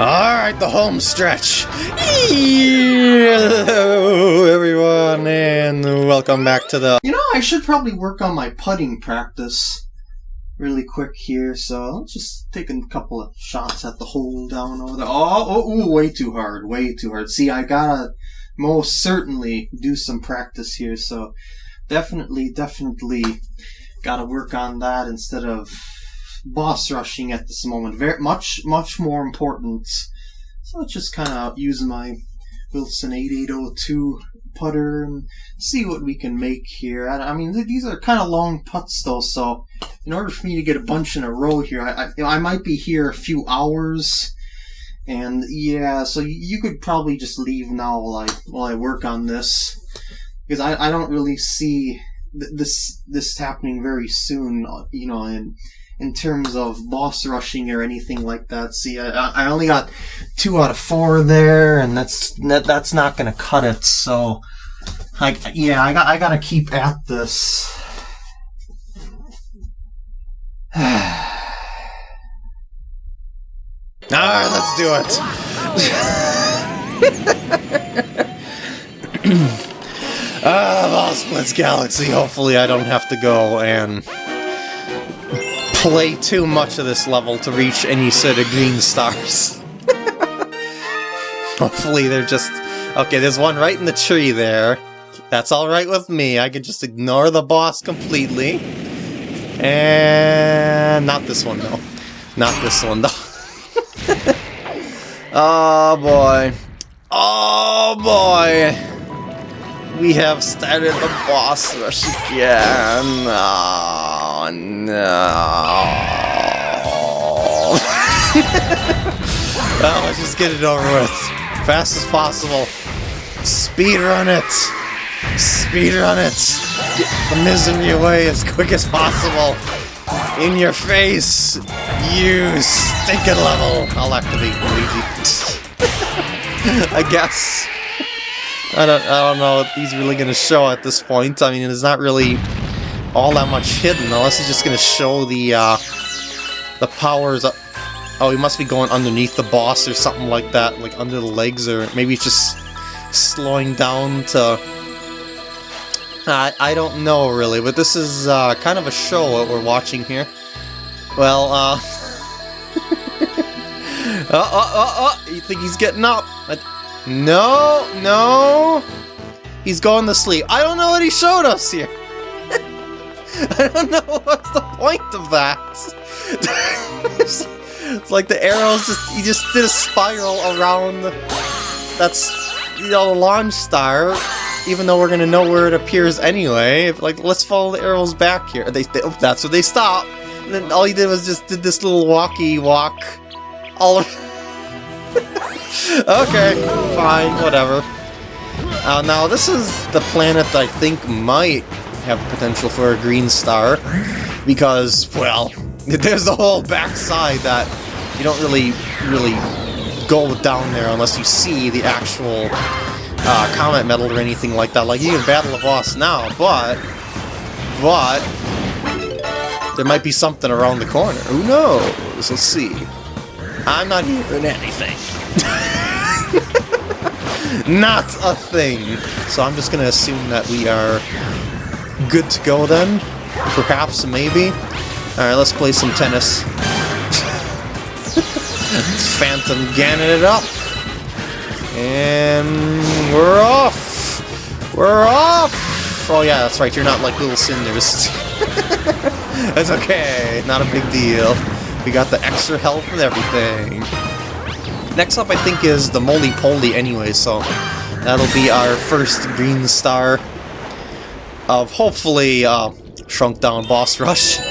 Alright, the home stretch. Hello, everyone, and welcome back to the... You know, I should probably work on my putting practice really quick here, so let's just take a couple of shots at the hole down over there. Oh, oh ooh, way too hard, way too hard. See, I gotta most certainly do some practice here, so definitely, definitely gotta work on that instead of boss rushing at this moment. Very much, much more important. So let's just kind of use my Wilson 8802 putter and see what we can make here. I, I mean, these are kind of long putts though, so in order for me to get a bunch in a row here, I, I, I might be here a few hours. And yeah, so you could probably just leave now while I while I work on this because I, I don't really see this this happening very soon. Uh, you know, and in terms of boss rushing or anything like that. See, I, I only got two out of four there, and that's that, that's not gonna cut it. So, I yeah, I got I gotta keep at this. All right, let's do it. Ah, Boss Blitz Galaxy. Hopefully, I don't have to go and play too much of this level to reach any sort of green stars. Hopefully they're just... Okay, there's one right in the tree there. That's alright with me. I can just ignore the boss completely. And... not this one, though. Not this one, though. oh, boy. Oh, boy. We have started the boss rush again. Oh, no. well, let's just get it over with. Fast as possible. Speed run it. Speed run it. Get the misery away as quick as possible. In your face. You stinking level. I'll activate Luigi. I guess. I don't, I don't know what he's really going to show at this point. I mean, it's not really all that much hidden, unless he's just going to show the, uh, the powers up. Oh, he must be going underneath the boss or something like that, like under the legs, or maybe he's just slowing down to... I, I don't know, really, but this is uh, kind of a show what we're watching here. Well, uh... oh, oh, oh, oh! You think he's getting up? No, no. He's going to sleep. I don't know what he showed us here. I don't know what's the point of that. it's like the arrows just he just did a spiral around that's you know the launch star even though we're gonna know where it appears anyway like let's follow the arrows back here they, they oh, that's where they stop and then all he did was just did this little walkie walk all okay, fine, whatever. Uh, now, this is the planet I think might have potential for a green star, because, well, there's the whole backside that you don't really, really go down there unless you see the actual uh, comet medal or anything like that. Like, you can battle a boss now, but, but, there might be something around the corner. Who knows? Let's see. I'm not hearing anything. Not a thing. So I'm just gonna assume that we are good to go then. Perhaps, maybe. Alright, let's play some tennis. Phantom Ganon it up. And we're off! We're off! Oh yeah, that's right, you're not like little cinders. that's okay, not a big deal. We got the extra health and everything. Next up, I think, is the Moly Poly anyway, so that'll be our first green star of hopefully uh, shrunk down boss rush.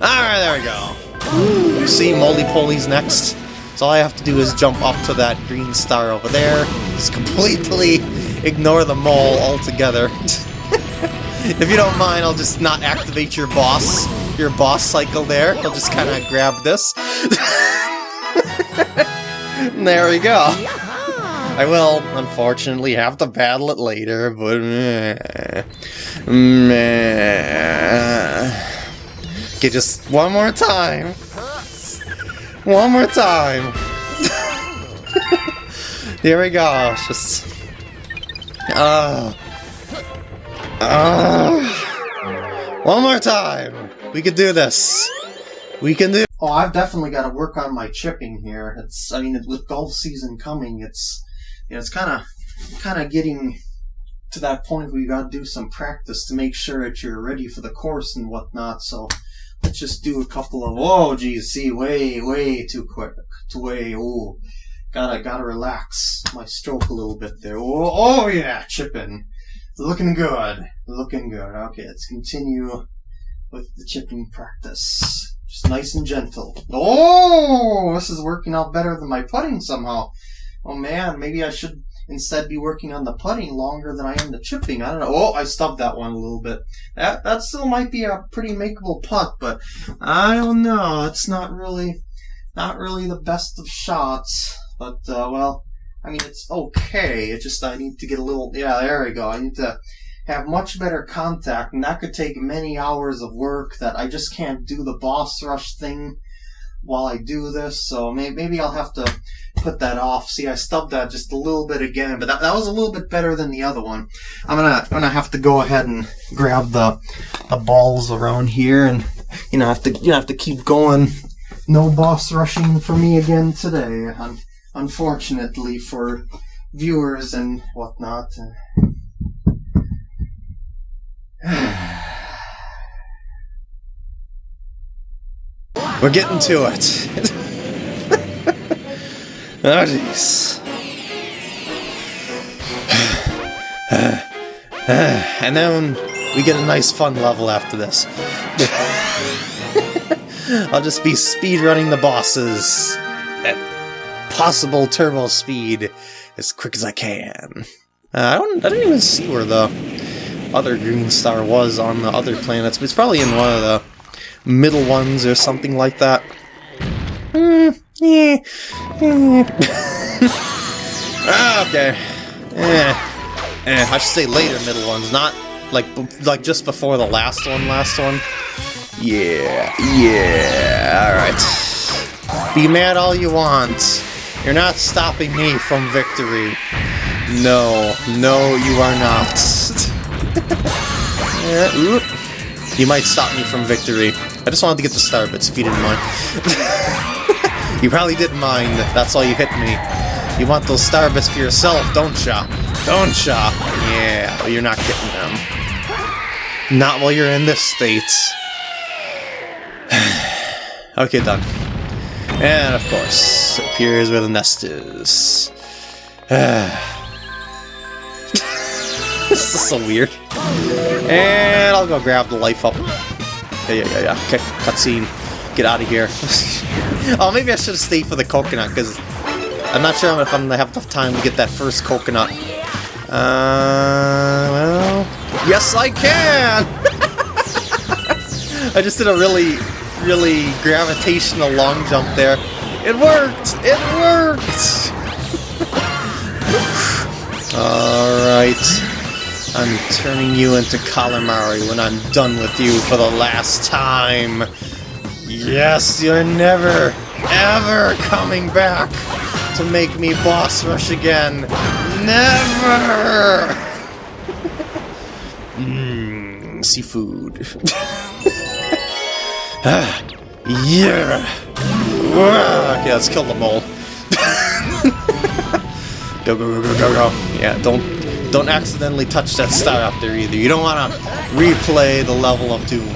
Alright, there we go. See, Moly Poly's next. So all I have to do is jump up to that green star over there. Just completely ignore the mole altogether. if you don't mind, I'll just not activate your boss, your boss cycle there. I'll just kind of grab this. there we go. I will, unfortunately, have to battle it later, but meh. Meh. Okay, just one more time. One more time. Here we go. Just. Ah. Ah. One more time. We can do this. We can do. Oh, I've definitely got to work on my chipping here. It's, I mean, with golf season coming, it's, you know, it's kind of, kind of getting to that point where you got to do some practice to make sure that you're ready for the course and whatnot. So let's just do a couple of. Oh, geez, see, way, way too quick, too way. Oh, gotta, gotta relax my stroke a little bit there. Oh, oh yeah, chipping, looking good, looking good. Okay, let's continue with the chipping practice. Just nice and gentle. Oh, this is working out better than my putting somehow. Oh man, maybe I should instead be working on the putting longer than I am the chipping. I don't know. Oh, I stubbed that one a little bit. That that still might be a pretty makeable putt, but I don't know. It's not really not really the best of shots. But uh, well, I mean it's okay. It's just I need to get a little. Yeah, there we go. I need to have much better contact, and that could take many hours of work that I just can't do the boss rush thing while I do this, so may- maybe I'll have to put that off. See, I stubbed that just a little bit again, but that, that was a little bit better than the other one. I'm gonna I'm gonna have to go ahead and grab the the balls around here, and you know have to you know, have to keep going. No boss rushing for me again today, un- unfortunately for viewers and whatnot. We're getting to it. oh, jeez. and then we get a nice fun level after this. I'll just be speed running the bosses at possible turbo speed as quick as I can. Uh, I don't. I didn't even see where the other green star was on the other planets, but it's probably in one of the middle ones or something like that. Hmm. Yeah. Okay. Eh. Eh, I should say later middle ones, not like like just before the last one. Last one. Yeah. Yeah. All right. Be mad all you want. You're not stopping me from victory. No, no, you are not. yeah. You might stop me from victory. I just wanted to get the star bits if you didn't mind. you probably didn't mind. That's why you hit me. You want those star bits for yourself, don't ya? Don't ya? Yeah, but you're not getting them. Not while you're in this state. okay, done. And of course, appears where the nest is. this is so weird. And I'll go grab the life up. Yeah, yeah, yeah, yeah. Okay, cutscene. Get out of here. oh, maybe I should have stayed for the coconut, because I'm not sure if I'm going to have enough time to get that first coconut. Uh, well... Yes, I can! I just did a really, really gravitational long jump there. It worked! It worked! Alright. I'm turning you into calamari when I'm done with you for the last time. Yes, you're never, ever coming back to make me boss rush again. Never! Mmm, seafood. Ah, yeah! Ah, okay, let's kill the mole. go, go, go, go, go, go. Yeah, don't don't accidentally touch that star up there either. You don't want to replay the level of Doom.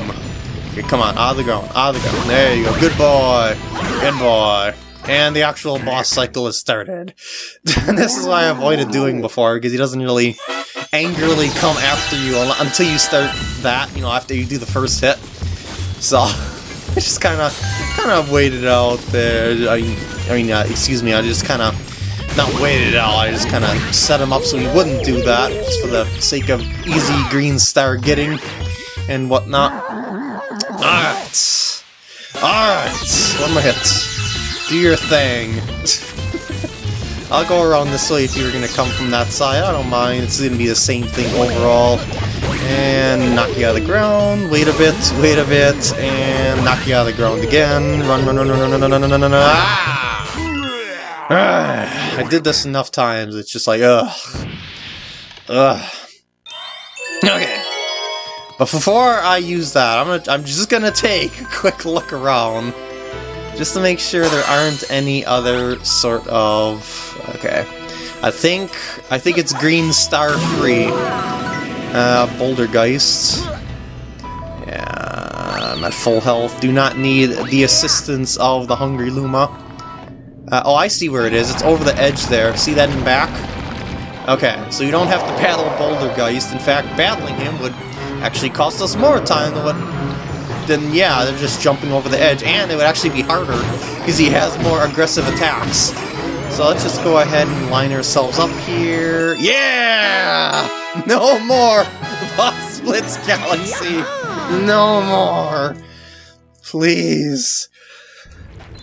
Okay, come on, out of the ground, out of the ground. There you go. Good boy. Good boy. And the actual boss cycle has started. this is what I avoided doing before, because he doesn't really angrily come after you until you start that, you know, after you do the first hit. So, I just kind of kind of waited out there. I mean, I mean, uh, excuse me, I just kind of not waited out, I just kind of set him up so he wouldn't do that, just for the sake of easy green star getting and whatnot. Alright. Alright. One more hit. Do your thing. I'll go around this way if you were going to come from that side. I don't mind. It's going to be the same thing overall. And knock you out of the ground. Wait a bit, wait a bit, and knock you out of the ground again. Run, run, run, run, run, run, run, run, run, run, run. Ah! Ah! I did this enough times. It's just like, ugh. Ugh. Okay. But before I use that, I'm gonna I'm just gonna take a quick look around. Just to make sure there aren't any other sort of okay. I think I think it's green star free. Uh Bouldergeist. Yeah, I'm at full health. Do not need the assistance of the Hungry Luma. Uh, oh, I see where it is. It's over the edge there. See that in back? Okay, so you don't have to battle Bouldergeist. In fact, battling him would actually cost us more time than what... Then, yeah, they're just jumping over the edge, and it would actually be harder, because he has more aggressive attacks. So let's just go ahead and line ourselves up here. Yeah! No more Boss Blitz Galaxy! No more! Please.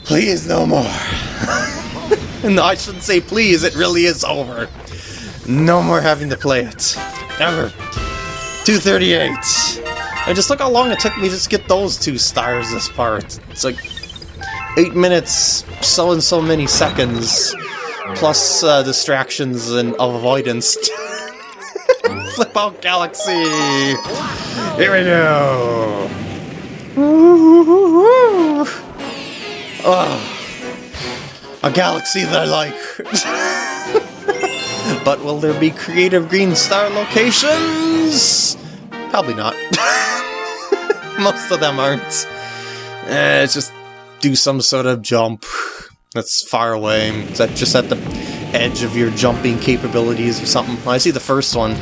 Please, no more. no, I shouldn't say please, it really is over. No more having to play it. Ever. 238. And just look how long it took me to get those two stars this part. It's like 8 minutes, so and so many seconds, plus uh, distractions and avoidance. Flip out Galaxy! Here we go! Ooh, ooh, ooh. Oh, a galaxy that I like. but will there be creative green star locations? Probably not. Most of them aren't. Eh, just do some sort of jump that's far away. Is that just at the edge of your jumping capabilities or something? I see the first one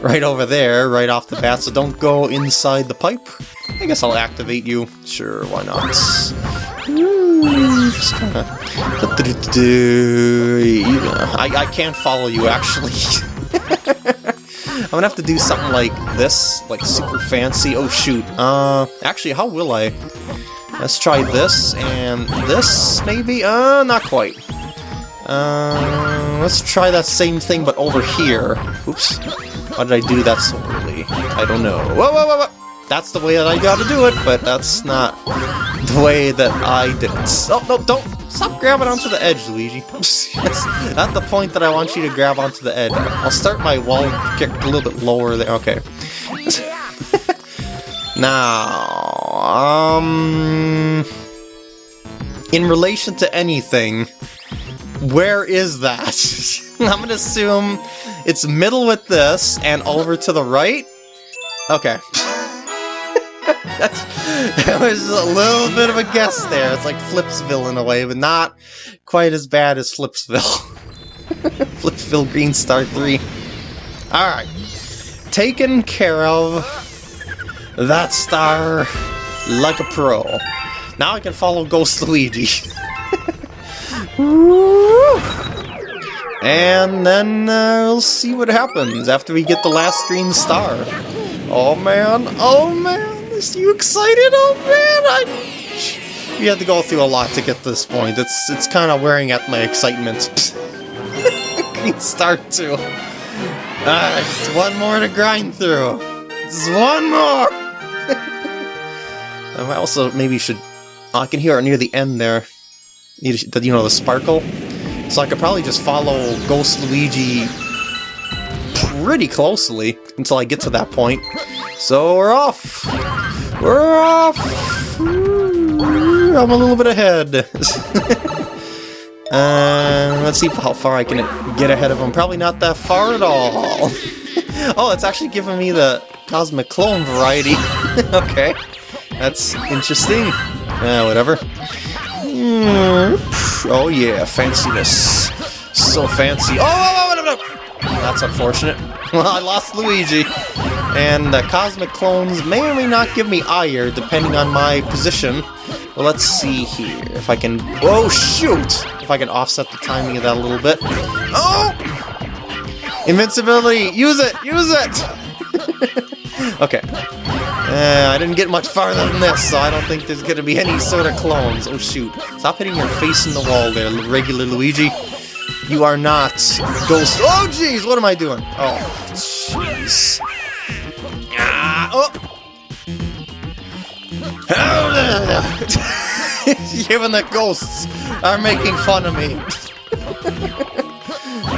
right over there, right off the bat, so don't go inside the pipe. I guess I'll activate you. Sure, why not? I, I can't follow you, actually. I'm gonna have to do something like this, like super fancy. Oh shoot. Uh, actually, how will I? Let's try this and this, maybe? Uh, not quite. Uh, let's try that same thing, but over here. Oops. Why did I do that so early? I don't know. Whoa, whoa, whoa, whoa! That's the way that I gotta do it, but that's not the way that I did it. Oh, no, don't! Stop grabbing onto the edge, Luigi. That's not the point that I want you to grab onto the edge. I'll start my wall kick a little bit lower there. Okay. now, um... In relation to anything, where is that? I'm gonna assume it's middle with this and over to the right? Okay. That was a little bit of a guess there. It's like Flipsville in a way, but not quite as bad as Flipsville. Flipsville Green Star 3. Alright. Taken care of. That star like a pro. Now I can follow Ghost Luigi. and then uh, we'll see what happens after we get the last green star. Oh man, oh man. You excited? Oh man, I we had to go through a lot to get this point. It's it's kind of wearing at my excitement. Green Star 2. Ah, just one more to grind through. Just one more! I also maybe should... Oh, I can hear it near the end there. You know, the sparkle? So I could probably just follow Ghost Luigi pretty closely until I get to that point. So we're off! We're off! I'm a little bit ahead. uh, let's see how far I can get ahead of him. Probably not that far at all. oh, it's actually giving me the Cosmic Clone variety. okay. That's interesting. Uh, whatever. Mm, oh yeah, fanciness. So fancy. Oh, oh, oh, no, no. That's unfortunate. Well, I lost Luigi. And the Cosmic Clones may or may not give me ire, depending on my position. Well, let's see here. If I can... Oh, shoot! If I can offset the timing of that a little bit. Oh! Invincibility! Use it! Use it! okay. Uh, I didn't get much farther than this, so I don't think there's gonna be any sort of clones. Oh, shoot. Stop hitting your face in the wall there, regular Luigi. You are not Ghost... Oh, jeez! What am I doing? Oh, jeez. Oh! Even the ghosts are making fun of me.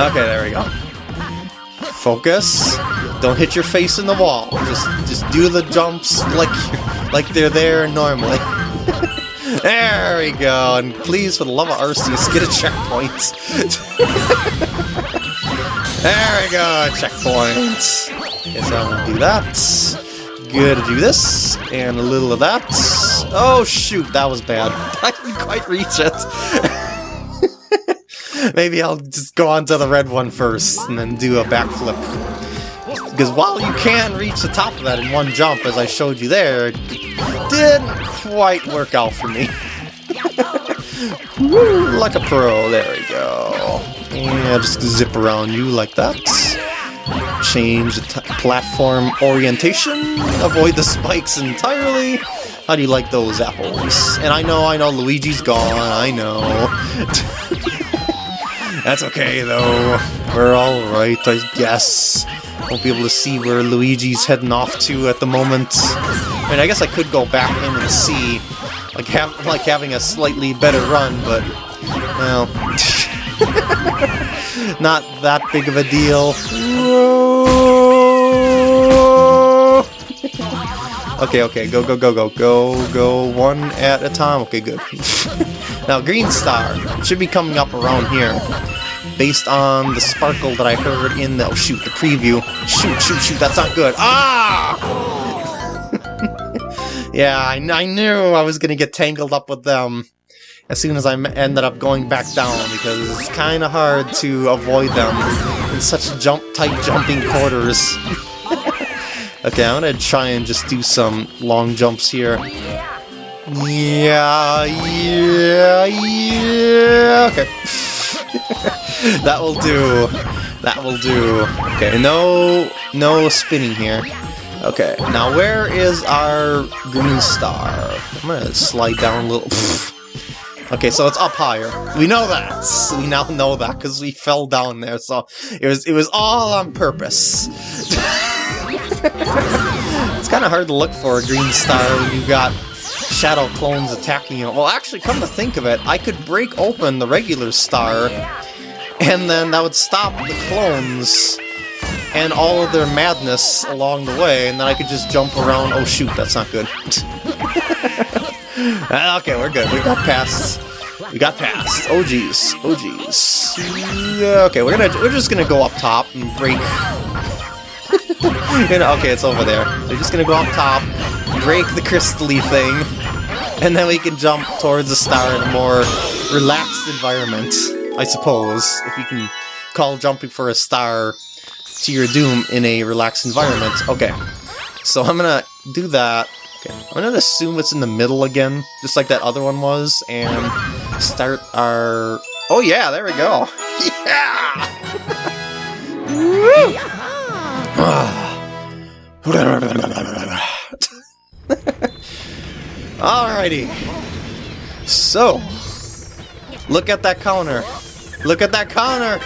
okay, there we go. Focus. Don't hit your face in the wall. Just just do the jumps like like they're there normally. there we go. And please, for the love of Arceus, get a checkpoint. there we go, checkpoint. Guess I'm gonna do that. To do this, and a little of that. Oh shoot, that was bad. I didn't quite reach it. Maybe I'll just go on to the red one first, and then do a backflip. Because while you can reach the top of that in one jump, as I showed you there, it didn't quite work out for me. Woo, like a pro, there we go. And just zip around you like that change the platform orientation, avoid the spikes entirely. How do you like those apples? And I know, I know, Luigi's gone, I know. That's okay, though. We're alright, I guess. Won't be able to see where Luigi's heading off to at the moment. I mean, I guess I could go back in and see, like, have, like having a slightly better run, but, well, not that big of a deal. Okay, okay, go, go, go, go, go, go, one at a time. Okay, good. now, Green Star should be coming up around here, based on the sparkle that I heard in the, oh shoot, the preview. Shoot, shoot, shoot, that's not good. Ah! yeah, I, I knew I was gonna get tangled up with them as soon as I ended up going back down, because it's kind of hard to avoid them in such jump tight jumping quarters. Okay, I'm gonna try and just do some long jumps here. Yeah, yeah, yeah. Okay. that will do. That will do. Okay, no, no spinning here. Okay, now where is our green star? I'm gonna slide down a little. Okay, so it's up higher. We know that. We now know that because we fell down there. So it was it was all on purpose. it's kind of hard to look for a green star when you've got shadow clones attacking you. Well, actually, come to think of it, I could break open the regular star, and then that would stop the clones and all of their madness along the way, and then I could just jump around. Oh shoot, that's not good. Ah, okay, we're good. We got past. We got past. Oh geez. Oh geez. Okay, we're gonna we're just gonna go up top and break okay, it's over there. We're just gonna go up top, break the crystally thing, and then we can jump towards the star in a more relaxed environment, I suppose, if you can call jumping for a star to your doom in a relaxed environment. Okay, so I'm gonna do that. Okay, I'm gonna assume it's in the middle again, just like that other one was, and start our... Oh yeah, there we go! Yeah! Ah. Alrighty. So, look at that counter. Look at that counter.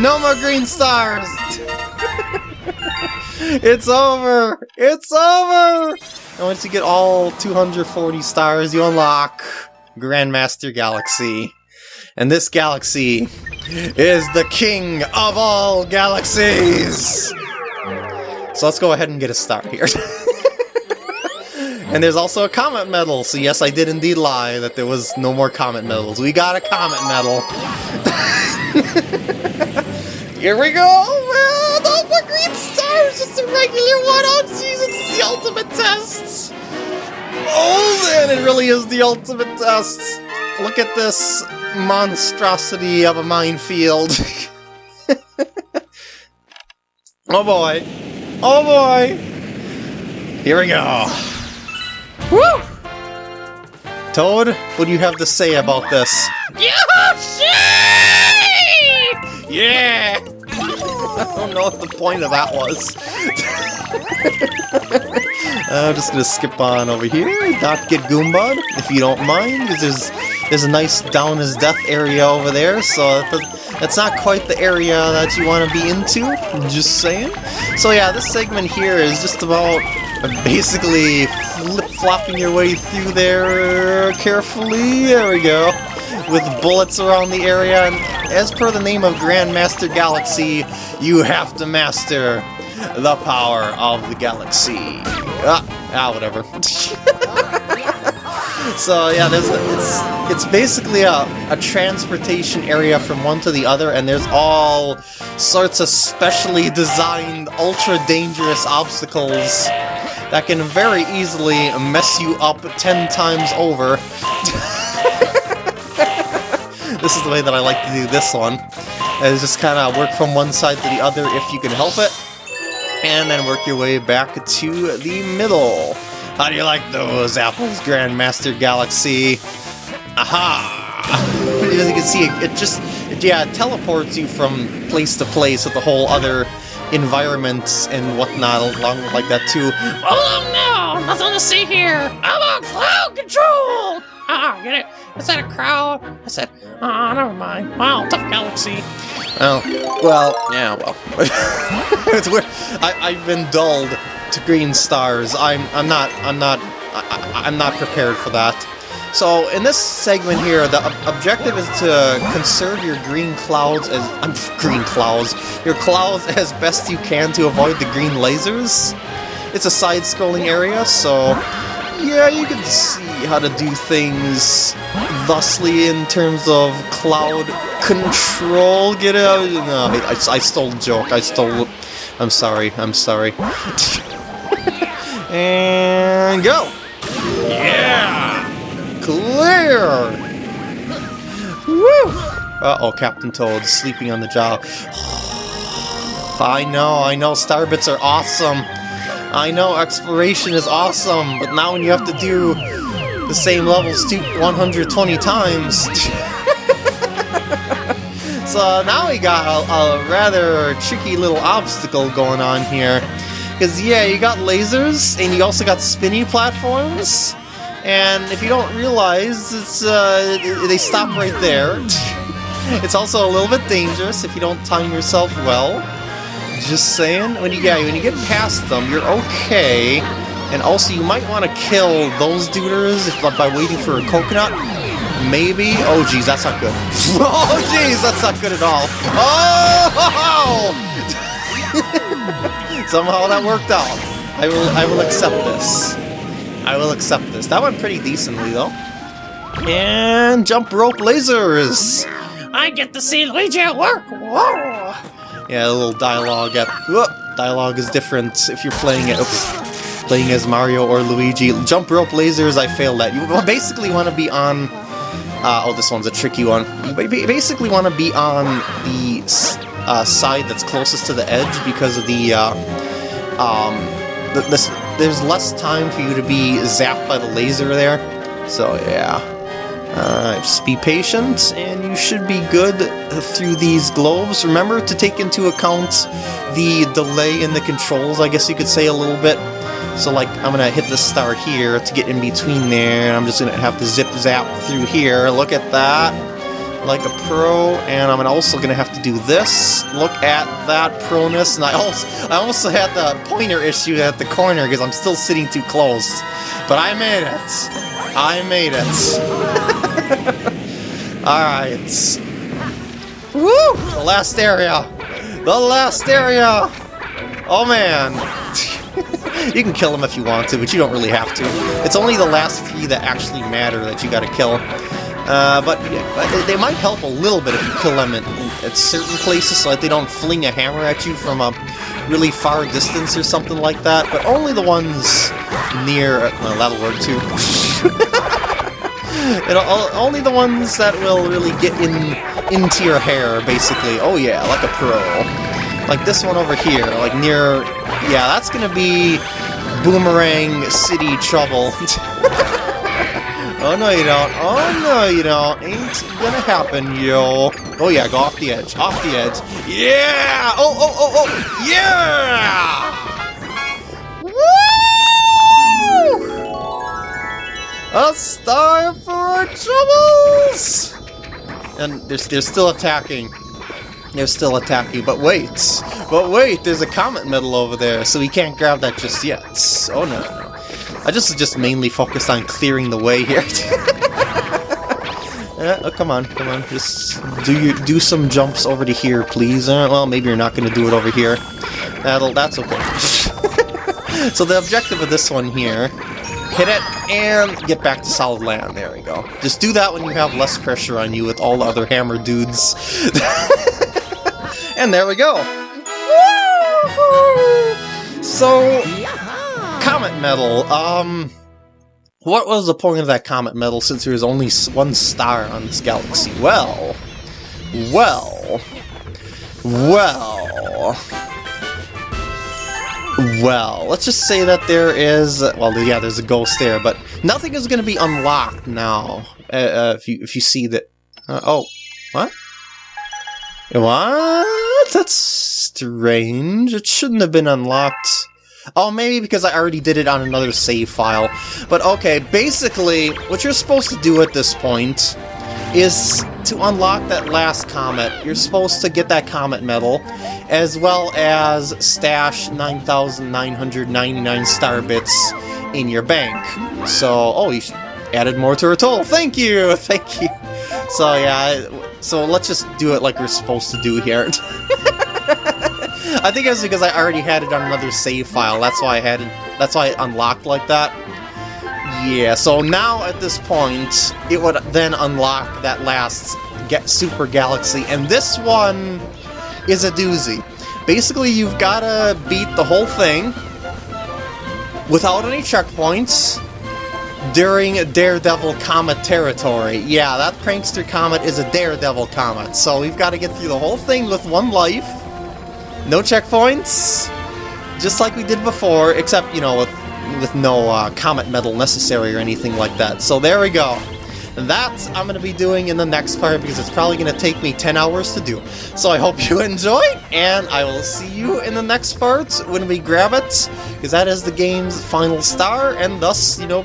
No more green stars. it's over. It's over. And once you get all 240 stars, you unlock Grandmaster Galaxy. And this galaxy is the king of all galaxies. So let's go ahead and get a start here. and there's also a comet medal, so yes, I did indeed lie that there was no more comet medals. We got a comet medal. here we go! Well, no more green stars, just a regular one. Oh, jeez, it's the ultimate test! Oh, man, it really is the ultimate test! Look at this monstrosity of a minefield. oh boy. Oh boy! Here we go. Woo! Toad, what do you have to say about this? Yoshi! Yeah! I don't know what the point of that was. I'm just gonna skip on over here, not get Goombad, if you don't mind, because there's, there's a nice down his death area over there, so that's not quite the area that you want to be into, just saying. So yeah, this segment here is just about basically flip-flopping your way through there carefully. There we go. With bullets around the area, and as per the name of Grandmaster Galaxy, you have to master the power of the galaxy. Ah, ah whatever. so yeah, there's it's it's basically a, a transportation area from one to the other, and there's all sorts of specially designed, ultra dangerous obstacles that can very easily mess you up ten times over. this is the way that I like to do this one. Is just kind of work from one side to the other if you can help it, and then work your way back to the middle. How do you like those apples, Grandmaster Galaxy? Aha! As you can see, it, just, it, yeah, it teleports you from place to place with the whole other environments and whatnot along like that too. Oh no! Nothing to see here! I'm on cloud control! Ah, get it? Is that a crowd? I said, ah, oh, never mind. Wow, tough galaxy. Oh, well, yeah, well. it's weird. I, I've been dulled to green stars. I'm I'm not I'm not I, am not prepared for that. So in this segment here, the ob objective is to conserve your green clouds as I'm green clouds, your clouds as best you can to avoid the green lasers. It's a side-scrolling area, so yeah, you can see how to do things thusly in terms of cloud control. Get out! No, I, I, I stole joke. I stole. I'm sorry. I'm sorry. And go! Yeah! Clear! Woo! Uh-oh, Captain Toad sleeping on the job. I know, I know, Starbits are awesome. I know exploration is awesome, but now when you have to do the same levels 120 times... so now we got a, a rather tricky little obstacle going on here. Because, yeah, you got lasers, and you also got spinny platforms, and if you don't realize, it's uh, they stop right there. it's also a little bit dangerous if you don't time yourself well. Just saying, when you, yeah, when you get past them, you're okay. And also, you might want to kill those duders if, by waiting for a coconut. Maybe. Oh, geez, that's not good. oh, geez, that's not good at all. Oh! Somehow that worked out. I will I will accept this. I will accept this. That went pretty decently though. And jump rope lasers! I get to see Luigi at work! Whoa! Yeah, a little dialogue at whoop, dialogue is different if you're playing it oops, playing as Mario or Luigi. Jump rope lasers I failed at. You basically want to be on uh, oh this one's a tricky one. You basically want to be on the uh, side that's closest to the edge because of the, uh, um, the, this, there's less time for you to be zapped by the laser there. So yeah, uh, just be patient and you should be good through these globes. Remember to take into account the delay in the controls, I guess you could say a little bit. So like, I'm gonna hit the star here to get in between there, and I'm just gonna have to zip zap through here. Look at that like a pro, and I'm also going to have to do this. Look at that proness, and I also, I also had the pointer issue at the corner because I'm still sitting too close. But I made it. I made it. Alright. Woo! The last area. The last area! Oh man. you can kill them if you want to, but you don't really have to. It's only the last few that actually matter that you gotta kill. Uh, but, but they might help a little bit if you kill them at, at certain places so that they don't fling a hammer at you from a really far distance or something like that, but only the ones near... Well, that'll work too. only the ones that will really get in into your hair, basically. Oh yeah, like a pro. Like this one over here, like near... Yeah, that's gonna be Boomerang City Trouble. Oh, no you don't. Oh, no you don't. Ain't gonna happen, yo. Oh, yeah, go off the edge. Off the edge. Yeah! Oh, oh, oh, oh! Yeah! Woo! A star for our troubles! And they're, they're still attacking. They're still attacking, but wait. But wait, there's a comet medal over there, so we can't grab that just yet. Oh no, no. I just just mainly focused on clearing the way here. Yeah, oh, come on, come on. Just do you do some jumps over to here, please. Uh, well, maybe you're not going to do it over here. That'll that's okay. so the objective of this one here, hit it and get back to solid land. There we go. Just do that when you have less pressure on you with all the other hammer dudes. and there we go. So, comet medal. Um. What was the point of that comet medal since there was only one star on this galaxy? Well, well, well, well, let's just say that there is, well, yeah, there's a ghost there, but nothing is going to be unlocked now, uh, uh, if you if you see that, uh, oh, what? What? That's strange, it shouldn't have been unlocked. Oh, maybe because I already did it on another save file. But okay, basically, what you're supposed to do at this point is to unlock that last comet. You're supposed to get that comet medal, as well as stash 9,999 star bits in your bank. So, oh, you added more to her total. Thank you, thank you. So yeah, so let's just do it like we're supposed to do here. I think it was because I already had it on another save file. That's why I had it. That's why it unlocked like that. Yeah. So now at this point, it would then unlock that last get Super Galaxy, and this one is a doozy. Basically, you've got to beat the whole thing without any checkpoints during Daredevil Comet territory. Yeah, that Prankster Comet is a Daredevil Comet, so we've got to get through the whole thing with one life. No checkpoints, just like we did before, except, you know, with, with no uh, Comet Medal necessary or anything like that. So there we go. That I'm going to be doing in the next part because it's probably going to take me 10 hours to do. So I hope you enjoyed, and I will see you in the next part when we grab it, because that is the game's final star, and thus, you know,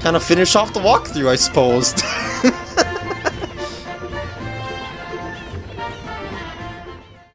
kind of finish off the walkthrough, I suppose.